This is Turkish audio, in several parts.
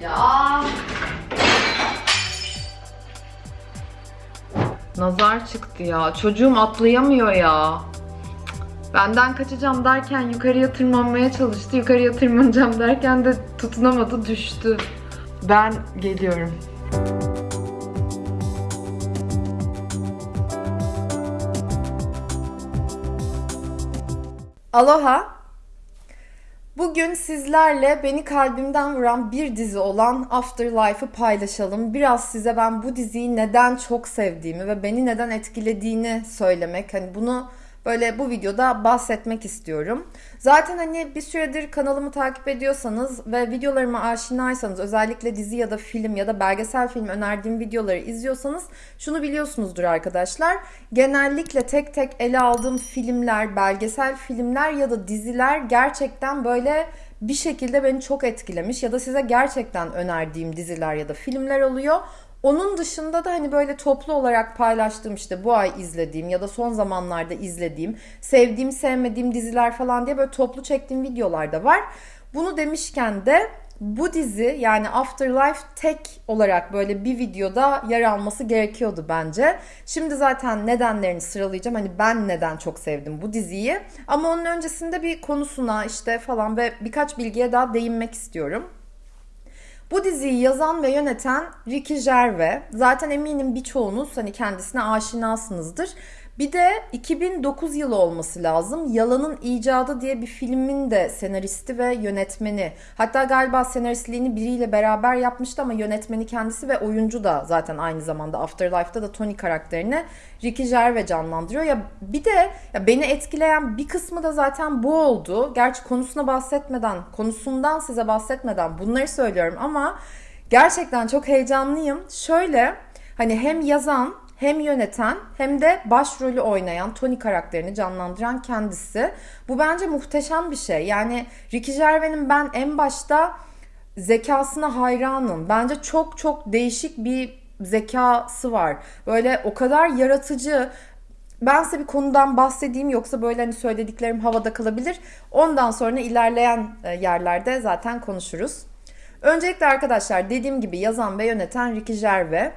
Ya. Nazar çıktı ya. Çocuğum atlayamıyor ya. Benden kaçacağım derken yukarıya tırmanmaya çalıştı. Yukarıya tırmanacağım derken de tutunamadı düştü. Ben geliyorum. Aloha. Bugün sizlerle beni kalbimden vuran bir dizi olan Afterlife'ı paylaşalım. Biraz size ben bu diziyi neden çok sevdiğimi ve beni neden etkilediğini söylemek. Hani bunu böyle bu videoda bahsetmek istiyorum. Zaten hani bir süredir kanalımı takip ediyorsanız ve videolarıma aşinaysanız özellikle dizi ya da film ya da belgesel film önerdiğim videoları izliyorsanız şunu biliyorsunuzdur arkadaşlar. Genellikle tek tek ele aldığım filmler, belgesel filmler ya da diziler gerçekten böyle bir şekilde beni çok etkilemiş ya da size gerçekten önerdiğim diziler ya da filmler oluyor. Onun dışında da hani böyle toplu olarak paylaştığım işte bu ay izlediğim ya da son zamanlarda izlediğim, sevdiğim, sevmediğim diziler falan diye böyle toplu çektiğim videolar da var. Bunu demişken de bu dizi yani Afterlife tek olarak böyle bir videoda yer alması gerekiyordu bence. Şimdi zaten nedenlerini sıralayacağım. Hani ben neden çok sevdim bu diziyi. Ama onun öncesinde bir konusuna işte falan ve birkaç bilgiye daha değinmek istiyorum. Bu diziyi yazan ve yöneten Ricky Gervais. Zaten eminim birçoğunuz hani kendisine aşinasınızdır. Bir de 2009 yılı olması lazım. Yalanın İcadı diye bir filmin de senaristi ve yönetmeni. Hatta galiba senaristliğini biriyle beraber yapmıştı ama yönetmeni kendisi ve oyuncu da zaten aynı zamanda Afterlife'da da Tony karakterini Ricky Gervais canlandırıyor. Ya bir de ya beni etkileyen bir kısmı da zaten bu oldu. Gerçi konusuna bahsetmeden, konusundan size bahsetmeden bunları söylüyorum ama gerçekten çok heyecanlıyım. Şöyle hani hem yazan hem yöneten hem de başrolü oynayan Tony karakterini canlandıran kendisi. Bu bence muhteşem bir şey. Yani Ricky Gervais'in ben en başta zekasına hayranım. Bence çok çok değişik bir zekası var. Böyle o kadar yaratıcı, ben size bir konudan bahsedeyim yoksa böyle hani söylediklerim havada kalabilir. Ondan sonra ilerleyen e, yerlerde zaten konuşuruz. Öncelikle arkadaşlar dediğim gibi yazan ve yöneten Ricky Gervais.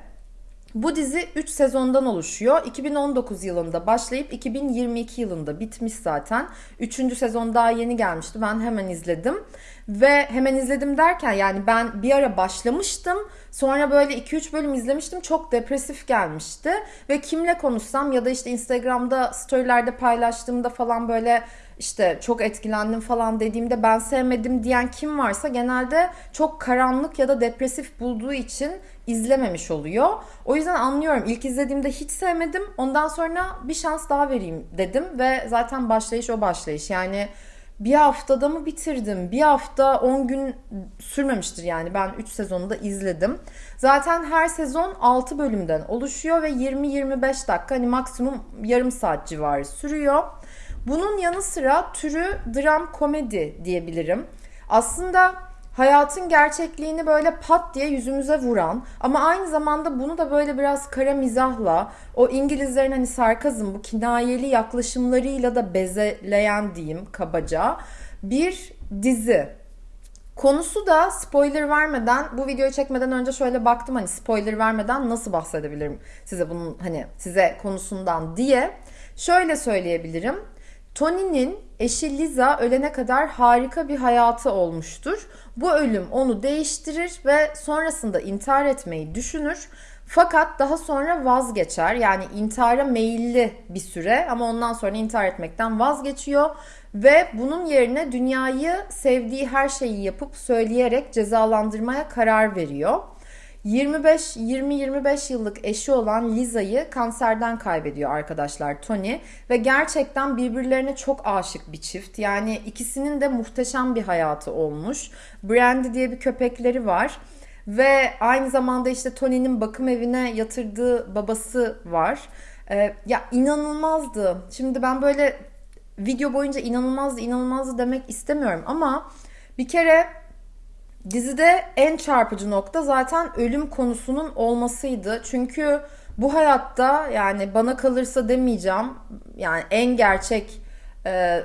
Bu dizi 3 sezondan oluşuyor. 2019 yılında başlayıp 2022 yılında bitmiş zaten. 3. sezon daha yeni gelmişti. Ben hemen izledim. Ve hemen izledim derken yani ben bir ara başlamıştım. Sonra böyle 2-3 bölüm izlemiştim. Çok depresif gelmişti. Ve kimle konuşsam ya da işte Instagram'da storylerde paylaştığımda falan böyle işte çok etkilendim falan dediğimde ben sevmedim diyen kim varsa genelde çok karanlık ya da depresif bulduğu için izlememiş oluyor. O yüzden anlıyorum. İlk izlediğimde hiç sevmedim. Ondan sonra bir şans daha vereyim dedim ve zaten başlayış o başlayış. Yani bir haftada mı bitirdim? Bir hafta 10 gün sürmemiştir yani. Ben 3 sezonu da izledim. Zaten her sezon 6 bölümden oluşuyor ve 20-25 dakika hani maksimum yarım saat civarı sürüyor. Bunun yanı sıra türü dram komedi diyebilirim. Aslında hayatın gerçekliğini böyle pat diye yüzümüze vuran ama aynı zamanda bunu da böyle biraz kara mizahla o İngilizlerin hani sarkazm bu kinayeli yaklaşımlarıyla da bezeleyen diyeyim kabaca bir dizi. Konusu da spoiler vermeden bu videoyu çekmeden önce şöyle baktım hani spoiler vermeden nasıl bahsedebilirim size bunun hani size konusundan diye. Şöyle söyleyebilirim. Tony'nin eşi Liza ölene kadar harika bir hayatı olmuştur. Bu ölüm onu değiştirir ve sonrasında intihar etmeyi düşünür. Fakat daha sonra vazgeçer. Yani intihara meyilli bir süre ama ondan sonra intihar etmekten vazgeçiyor ve bunun yerine dünyayı sevdiği her şeyi yapıp söyleyerek cezalandırmaya karar veriyor. 25 20-25 yıllık eşi olan Liza'yı kanserden kaybediyor arkadaşlar Tony ve gerçekten birbirlerine çok aşık bir çift. Yani ikisinin de muhteşem bir hayatı olmuş. Brandy diye bir köpekleri var. Ve aynı zamanda işte Tony'nin bakım evine yatırdığı babası var. Ee, ya inanılmazdı. Şimdi ben böyle video boyunca inanılmazdı inanılmazdı demek istemiyorum ama bir kere Dizide en çarpıcı nokta zaten ölüm konusunun olmasıydı. Çünkü bu hayatta yani bana kalırsa demeyeceğim yani en gerçek e,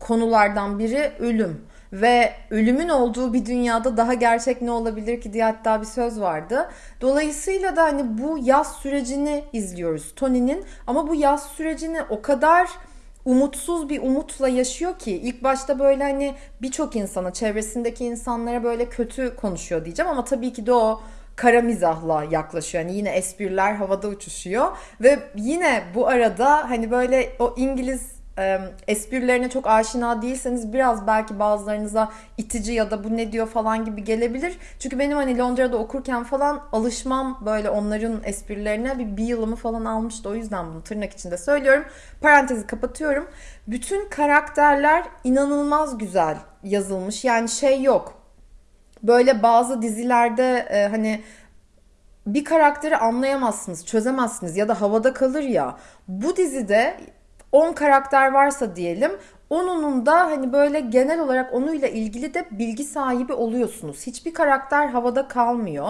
konulardan biri ölüm. ve ölümün olduğu bir dünyada daha gerçek ne olabilir ki diye hatta bir söz vardı. Dolayısıyla da hani bu yaz sürecini izliyoruz Tony'nin ama bu yaz sürecini o kadar umutsuz bir umutla yaşıyor ki ilk başta böyle hani birçok insana, çevresindeki insanlara böyle kötü konuşuyor diyeceğim ama tabii ki de o kara mizahla yaklaşıyor. Yani yine espriler havada uçuşuyor ve yine bu arada hani böyle o İngiliz e, esprilerine çok aşina değilseniz biraz belki bazılarınıza itici ya da bu ne diyor falan gibi gelebilir. Çünkü benim hani Londra'da okurken falan alışmam böyle onların esprilerine bir, bir yılımı falan almıştı. O yüzden bunu tırnak içinde söylüyorum. Parantezi kapatıyorum. Bütün karakterler inanılmaz güzel yazılmış. Yani şey yok. Böyle bazı dizilerde e, hani bir karakteri anlayamazsınız, çözemezsiniz ya da havada kalır ya. Bu dizide 10 karakter varsa diyelim Onunun da hani böyle genel olarak onuyla ilgili de bilgi sahibi oluyorsunuz. Hiçbir karakter havada kalmıyor.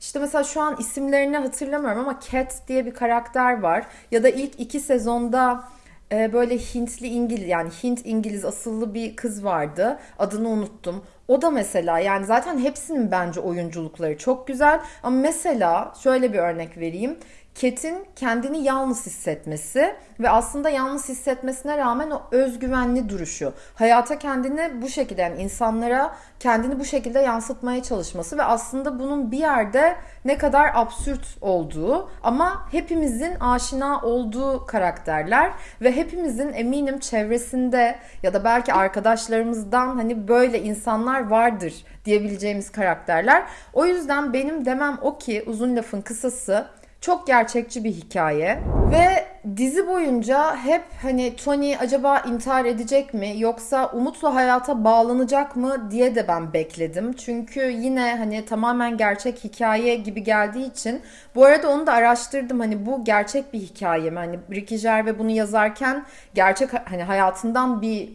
İşte mesela şu an isimlerini hatırlamıyorum ama Cat diye bir karakter var. Ya da ilk iki sezonda e, böyle Hintli İngiliz yani Hint İngiliz asıllı bir kız vardı. Adını unuttum. O da mesela yani zaten hepsinin bence oyunculukları çok güzel. Ama mesela şöyle bir örnek vereyim. Ket'in kendini yalnız hissetmesi ve aslında yalnız hissetmesine rağmen o özgüvenli duruşu, hayata kendini bu şekilde yani insanlara kendini bu şekilde yansıtmaya çalışması ve aslında bunun bir yerde ne kadar absürt olduğu ama hepimizin aşina olduğu karakterler ve hepimizin eminim çevresinde ya da belki arkadaşlarımızdan hani böyle insanlar vardır diyebileceğimiz karakterler. O yüzden benim demem o ki uzun lafın kısası çok gerçekçi bir hikaye ve dizi boyunca hep hani Tony acaba intihar edecek mi yoksa umutla hayata bağlanacak mı diye de ben bekledim. Çünkü yine hani tamamen gerçek hikaye gibi geldiği için bu arada onu da araştırdım. Hani bu gerçek bir hikaye mi? Hani Ricky Gervais bunu yazarken gerçek hani hayatından bir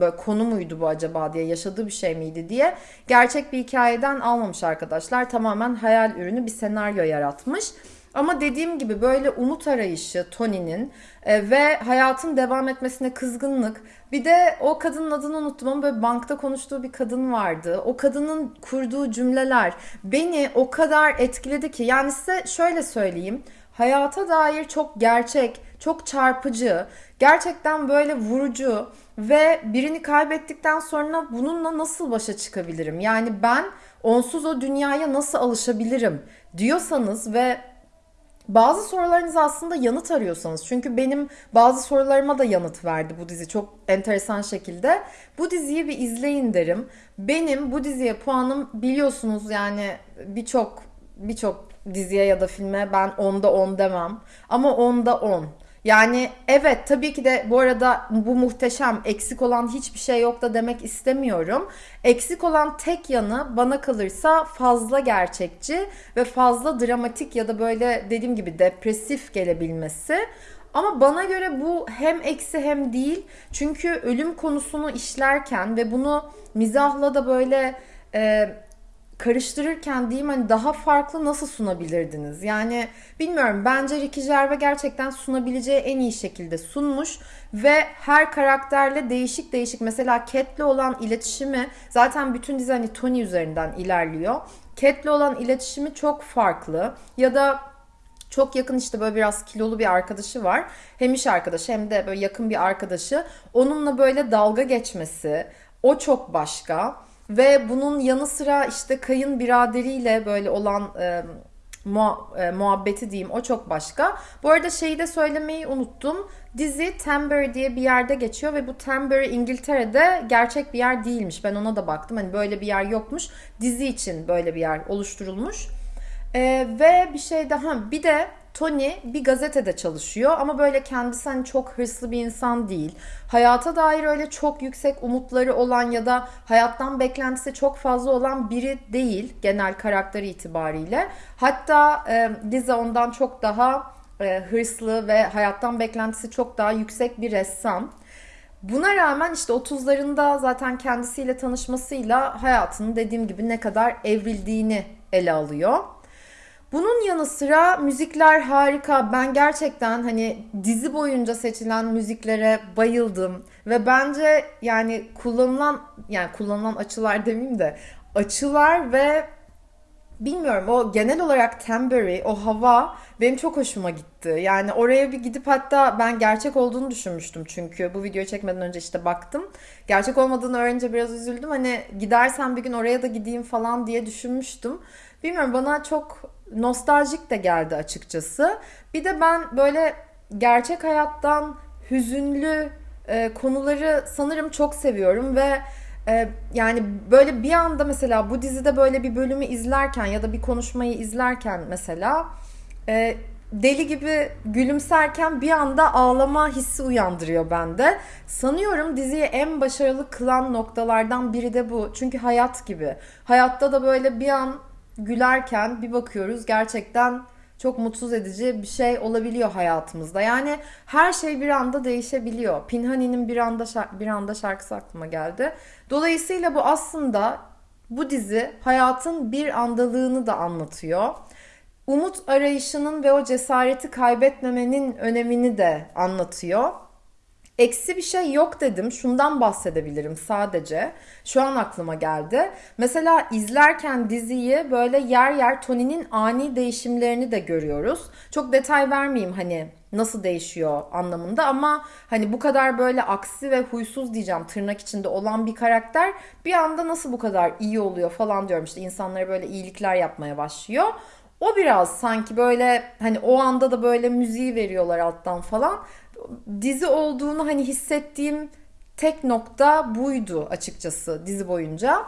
böyle konu muydu bu acaba diye yaşadığı bir şey miydi diye gerçek bir hikayeden almamış arkadaşlar. Tamamen hayal ürünü bir senaryo yaratmış. Ama dediğim gibi böyle umut arayışı Tony'nin e, ve hayatın devam etmesine kızgınlık. Bir de o kadının adını unuttum ama böyle bankta konuştuğu bir kadın vardı. O kadının kurduğu cümleler beni o kadar etkiledi ki. Yani size şöyle söyleyeyim. Hayata dair çok gerçek, çok çarpıcı, gerçekten böyle vurucu ve birini kaybettikten sonra bununla nasıl başa çıkabilirim? Yani ben onsuz o dünyaya nasıl alışabilirim diyorsanız ve bazı sorularınıza aslında yanıt arıyorsanız çünkü benim bazı sorularıma da yanıt verdi bu dizi çok enteresan şekilde. Bu diziyi bir izleyin derim. Benim bu diziye puanım biliyorsunuz yani birçok birçok diziye ya da filme ben onda 10 demem ama onda 10. Yani evet tabii ki de bu arada bu muhteşem eksik olan hiçbir şey yok da demek istemiyorum. Eksik olan tek yanı bana kalırsa fazla gerçekçi ve fazla dramatik ya da böyle dediğim gibi depresif gelebilmesi. Ama bana göre bu hem eksi hem değil. Çünkü ölüm konusunu işlerken ve bunu mizahla da böyle e, karıştırırken diyeyim hani daha farklı nasıl sunabilirdiniz? Yani bilmiyorum bence Ricky Gervais gerçekten sunabileceği en iyi şekilde sunmuş ve her karakterle değişik değişik mesela Cat'le olan iletişimi zaten bütün dizi hani Tony üzerinden ilerliyor. Cat'le olan iletişimi çok farklı ya da çok yakın işte böyle biraz kilolu bir arkadaşı var. Hem iş arkadaşı hem de böyle yakın bir arkadaşı. Onunla böyle dalga geçmesi o çok başka. Ve bunun yanı sıra işte kayın biraderiyle böyle olan e, muha- e, muhabbeti diyeyim o çok başka. Bu arada şeyi de söylemeyi unuttum. Dizi Tembury diye bir yerde geçiyor ve bu Tembury İngiltere'de gerçek bir yer değilmiş. Ben ona da baktım. Hani böyle bir yer yokmuş. Dizi için böyle bir yer oluşturulmuş. E, ve bir şey daha bir de Tony bir gazetede çalışıyor ama böyle kendisi hani çok hırslı bir insan değil. Hayata dair öyle çok yüksek umutları olan ya da hayattan beklentisi çok fazla olan biri değil genel karakteri itibariyle. Hatta e, Liza ondan çok daha e, hırslı ve hayattan beklentisi çok daha yüksek bir ressam. Buna rağmen işte 30'larında zaten kendisiyle tanışmasıyla hayatının dediğim gibi ne kadar evrildiğini ele alıyor. Bunun yanı sıra müzikler harika. Ben gerçekten hani dizi boyunca seçilen müziklere bayıldım ve bence yani kullanılan yani kullanılan açılar demeyeyim de açılar ve bilmiyorum o genel olarak Tembury, o hava benim çok hoşuma gitti. Yani oraya bir gidip hatta ben gerçek olduğunu düşünmüştüm çünkü bu videoyu çekmeden önce işte baktım. Gerçek olmadığını öğrenince biraz üzüldüm. Hani gidersen bir gün oraya da gideyim falan diye düşünmüştüm. Bilmiyorum bana çok nostaljik de geldi açıkçası. Bir de ben böyle gerçek hayattan hüzünlü e, konuları sanırım çok seviyorum ve e, yani böyle bir anda mesela bu dizide böyle bir bölümü izlerken ya da bir konuşmayı izlerken mesela e, deli gibi gülümserken bir anda ağlama hissi uyandırıyor bende. Sanıyorum diziyi en başarılı kılan noktalardan biri de bu. Çünkü hayat gibi. Hayatta da böyle bir an gülerken bir bakıyoruz gerçekten çok mutsuz edici bir şey olabiliyor hayatımızda. Yani her şey bir anda değişebiliyor. Pinhani'nin bir anda bir anda şarkısı aklıma geldi. Dolayısıyla bu aslında bu dizi hayatın bir andalığını da anlatıyor. Umut arayışının ve o cesareti kaybetmemenin önemini de anlatıyor. Eksi bir şey yok dedim. Şundan bahsedebilirim sadece. Şu an aklıma geldi. Mesela izlerken diziyi böyle yer yer Tony'nin ani değişimlerini de görüyoruz. Çok detay vermeyeyim hani nasıl değişiyor anlamında ama hani bu kadar böyle aksi ve huysuz diyeceğim tırnak içinde olan bir karakter bir anda nasıl bu kadar iyi oluyor falan diyorum işte insanlara böyle iyilikler yapmaya başlıyor. O biraz sanki böyle hani o anda da böyle müziği veriyorlar alttan falan dizi olduğunu hani hissettiğim tek nokta buydu açıkçası dizi boyunca.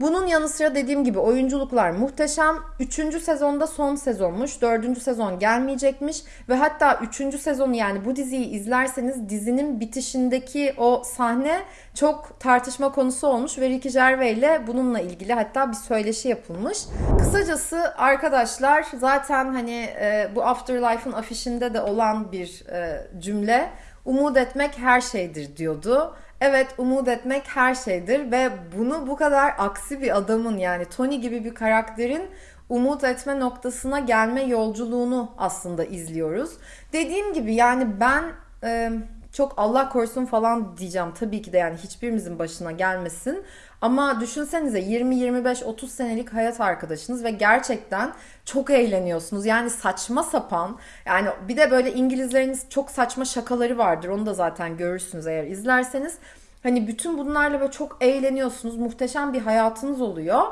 Bunun yanı sıra dediğim gibi oyunculuklar muhteşem. Üçüncü sezonda son sezonmuş. Dördüncü sezon gelmeyecekmiş. Ve hatta üçüncü sezonu yani bu diziyi izlerseniz dizinin bitişindeki o sahne çok tartışma konusu olmuş. Ve Ricky Gervais ile bununla ilgili hatta bir söyleşi yapılmış. Kısacası arkadaşlar zaten hani e, bu Afterlife'ın afişinde de olan bir e, cümle. Umut etmek her şeydir diyordu. Evet umut etmek her şeydir ve bunu bu kadar aksi bir adamın yani Tony gibi bir karakterin umut etme noktasına gelme yolculuğunu aslında izliyoruz. Dediğim gibi yani ben e, çok Allah korusun falan diyeceğim tabii ki de yani hiçbirimizin başına gelmesin. Ama düşünsenize 20 25 30 senelik hayat arkadaşınız ve gerçekten çok eğleniyorsunuz. Yani saçma sapan yani bir de böyle İngilizleriniz çok saçma şakaları vardır. Onu da zaten görürsünüz eğer izlerseniz. Hani bütün bunlarla böyle çok eğleniyorsunuz. Muhteşem bir hayatınız oluyor.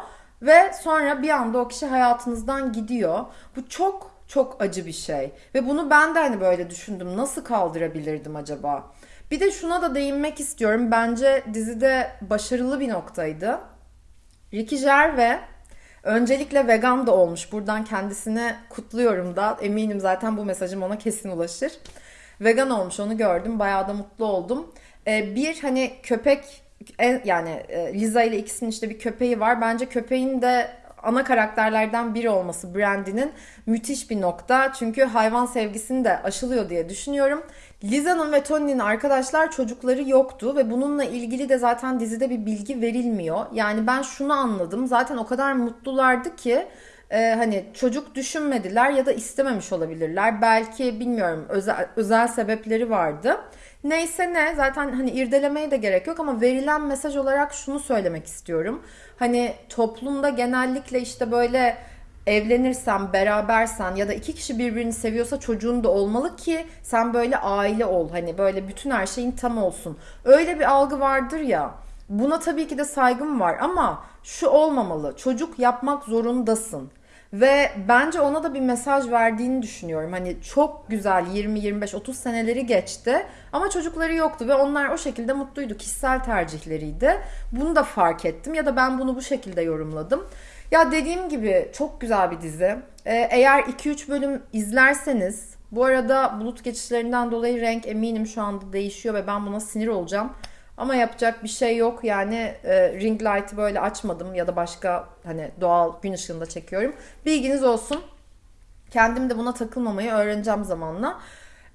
Ve sonra bir anda o kişi hayatınızdan gidiyor. Bu çok çok acı bir şey. Ve bunu ben de hani böyle düşündüm. Nasıl kaldırabilirdim acaba? Bir de şuna da değinmek istiyorum. Bence dizide başarılı bir noktaydı. Ricky Gervais öncelikle vegan da olmuş. Buradan kendisine kutluyorum da. Eminim zaten bu mesajım ona kesin ulaşır. Vegan olmuş onu gördüm. Bayağı da mutlu oldum. Ee, bir hani köpek yani e, Liza ile ikisinin işte bir köpeği var. Bence köpeğin de ana karakterlerden biri olması Brandy'nin müthiş bir nokta. Çünkü hayvan sevgisini de aşılıyor diye düşünüyorum. Liza'nın ve Tony'nin arkadaşlar çocukları yoktu ve bununla ilgili de zaten dizide bir bilgi verilmiyor. Yani ben şunu anladım. Zaten o kadar mutlulardı ki e, hani çocuk düşünmediler ya da istememiş olabilirler. Belki bilmiyorum özel, özel sebepleri vardı. Neyse ne zaten hani irdelemeye de gerek yok ama verilen mesaj olarak şunu söylemek istiyorum. Hani toplumda genellikle işte böyle evlenirsen, berabersen ya da iki kişi birbirini seviyorsa çocuğun da olmalı ki sen böyle aile ol. Hani böyle bütün her şeyin tam olsun. Öyle bir algı vardır ya. Buna tabii ki de saygım var ama şu olmamalı. Çocuk yapmak zorundasın. Ve bence ona da bir mesaj verdiğini düşünüyorum. Hani çok güzel 20 25 30 seneleri geçti ama çocukları yoktu ve onlar o şekilde mutluydu. Kişisel tercihleriydi. Bunu da fark ettim ya da ben bunu bu şekilde yorumladım. Ya dediğim gibi çok güzel bir dizi. Ee, eğer 2-3 bölüm izlerseniz bu arada bulut geçişlerinden dolayı renk eminim şu anda değişiyor ve ben buna sinir olacağım. Ama yapacak bir şey yok. Yani e, ring light'ı böyle açmadım ya da başka hani doğal gün ışığında çekiyorum. Bilginiz olsun. Kendim de buna takılmamayı öğreneceğim zamanla.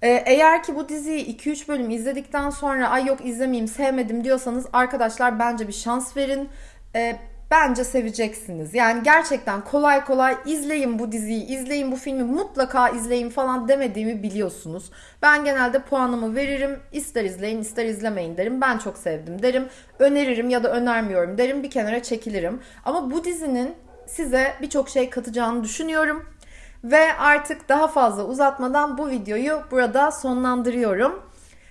E, eğer ki bu diziyi 2-3 bölüm izledikten sonra ay yok izlemeyeyim sevmedim diyorsanız arkadaşlar bence bir şans verin. E, bence seveceksiniz. Yani gerçekten kolay kolay izleyin bu diziyi, izleyin bu filmi, mutlaka izleyin falan demediğimi biliyorsunuz. Ben genelde puanımı veririm. ister izleyin, ister izlemeyin derim. Ben çok sevdim derim. Öneririm ya da önermiyorum derim. Bir kenara çekilirim. Ama bu dizinin size birçok şey katacağını düşünüyorum. Ve artık daha fazla uzatmadan bu videoyu burada sonlandırıyorum.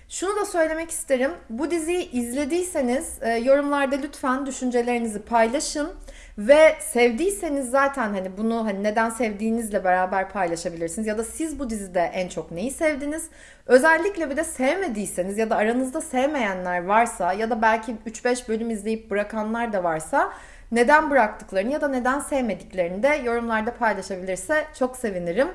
Şunu da söylemek isterim. Bu diziyi izlediyseniz e, yorumlarda lütfen düşüncelerinizi paylaşın ve sevdiyseniz zaten hani bunu hani neden sevdiğinizle beraber paylaşabilirsiniz ya da siz bu dizide en çok neyi sevdiniz? Özellikle bir de sevmediyseniz ya da aranızda sevmeyenler varsa ya da belki 3-5 bölüm izleyip bırakanlar da varsa neden bıraktıklarını ya da neden sevmediklerini de yorumlarda paylaşabilirse çok sevinirim.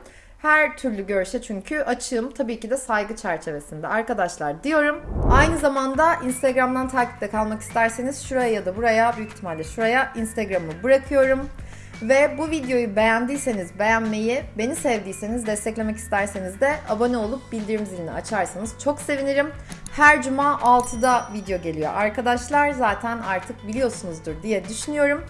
Her türlü görüşe çünkü açığım. Tabii ki de saygı çerçevesinde arkadaşlar diyorum. Aynı zamanda Instagram'dan takipte kalmak isterseniz şuraya ya da buraya büyük ihtimalle şuraya Instagram'ı bırakıyorum. Ve bu videoyu beğendiyseniz beğenmeyi, beni sevdiyseniz desteklemek isterseniz de abone olup bildirim zilini açarsanız çok sevinirim. Her cuma 6'da video geliyor arkadaşlar. Zaten artık biliyorsunuzdur diye düşünüyorum.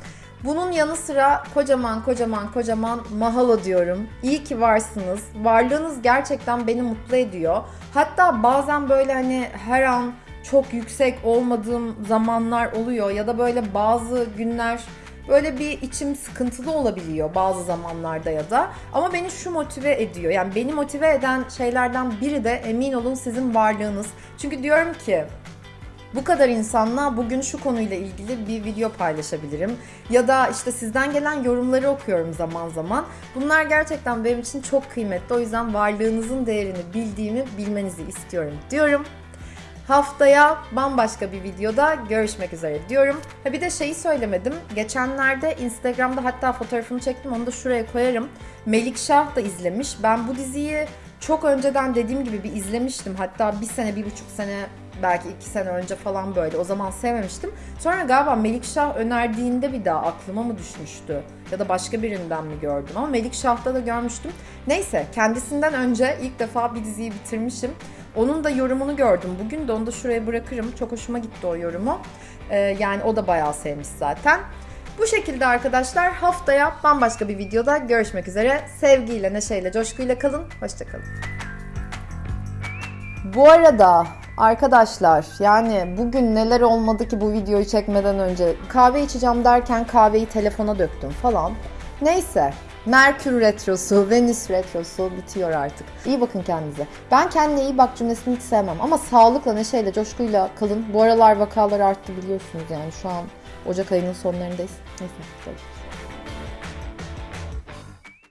Bunun yanı sıra kocaman kocaman kocaman mahalo diyorum. İyi ki varsınız. Varlığınız gerçekten beni mutlu ediyor. Hatta bazen böyle hani her an çok yüksek olmadığım zamanlar oluyor ya da böyle bazı günler böyle bir içim sıkıntılı olabiliyor bazı zamanlarda ya da. Ama beni şu motive ediyor. Yani beni motive eden şeylerden biri de emin olun sizin varlığınız. Çünkü diyorum ki bu kadar insanla bugün şu konuyla ilgili bir video paylaşabilirim. Ya da işte sizden gelen yorumları okuyorum zaman zaman. Bunlar gerçekten benim için çok kıymetli. O yüzden varlığınızın değerini bildiğimi bilmenizi istiyorum diyorum. Haftaya bambaşka bir videoda görüşmek üzere diyorum. Ha bir de şeyi söylemedim. Geçenlerde Instagram'da hatta fotoğrafını çektim onu da şuraya koyarım. Melik Şah da izlemiş. Ben bu diziyi çok önceden dediğim gibi bir izlemiştim. Hatta bir sene, bir buçuk sene belki iki sene önce falan böyle. O zaman sevmemiştim. Sonra galiba Melikşah önerdiğinde bir daha aklıma mı düşmüştü? Ya da başka birinden mi gördüm? Ama Melikşah'ta da görmüştüm. Neyse kendisinden önce ilk defa bir diziyi bitirmişim. Onun da yorumunu gördüm. Bugün de onu da şuraya bırakırım. Çok hoşuma gitti o yorumu. Ee, yani o da bayağı sevmiş zaten. Bu şekilde arkadaşlar haftaya bambaşka bir videoda görüşmek üzere. Sevgiyle, neşeyle, coşkuyla kalın. Hoşçakalın. Bu arada arkadaşlar yani bugün neler olmadı ki bu videoyu çekmeden önce kahve içeceğim derken kahveyi telefona döktüm falan. Neyse Merkür Retrosu, Venüs Retrosu bitiyor artık. İyi bakın kendinize. Ben kendine iyi bak cümlesini hiç sevmem ama sağlıkla, neşeyle, coşkuyla kalın. Bu aralar vakalar arttı biliyorsunuz yani şu an Ocak ayının sonlarındayız. Neyse. Görüşürüz.